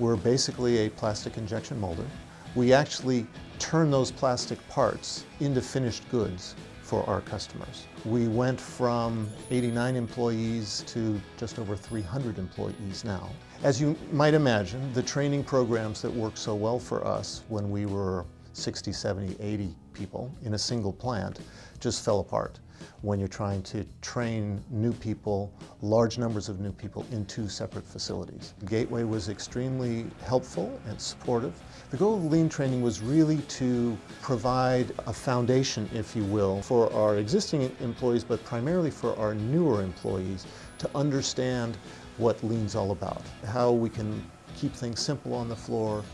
We're basically a plastic injection molder. We actually turn those plastic parts into finished goods for our customers. We went from 89 employees to just over 300 employees now. As you might imagine, the training programs that worked so well for us when we were 60, 70, 80 people in a single plant just fell apart when you're trying to train new people, large numbers of new people in two separate facilities. Gateway was extremely helpful and supportive. The goal of lean training was really to provide a foundation, if you will, for our existing employees, but primarily for our newer employees to understand what lean's all about, how we can keep things simple on the floor.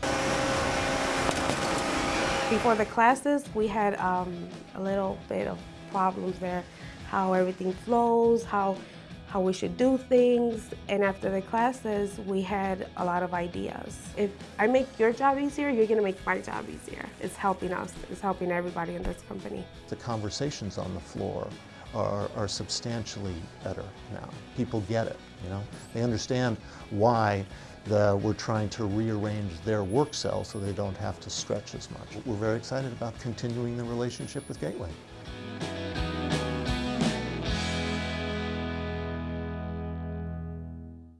Before the classes, we had um, a little bit of problems there, how everything flows, how how we should do things. And after the classes, we had a lot of ideas. If I make your job easier, you're gonna make my job easier. It's helping us, it's helping everybody in this company. The conversations on the floor are, are substantially better now. People get it, you know? They understand why the, we're trying to rearrange their work cell so they don't have to stretch as much. We're very excited about continuing the relationship with Gateway.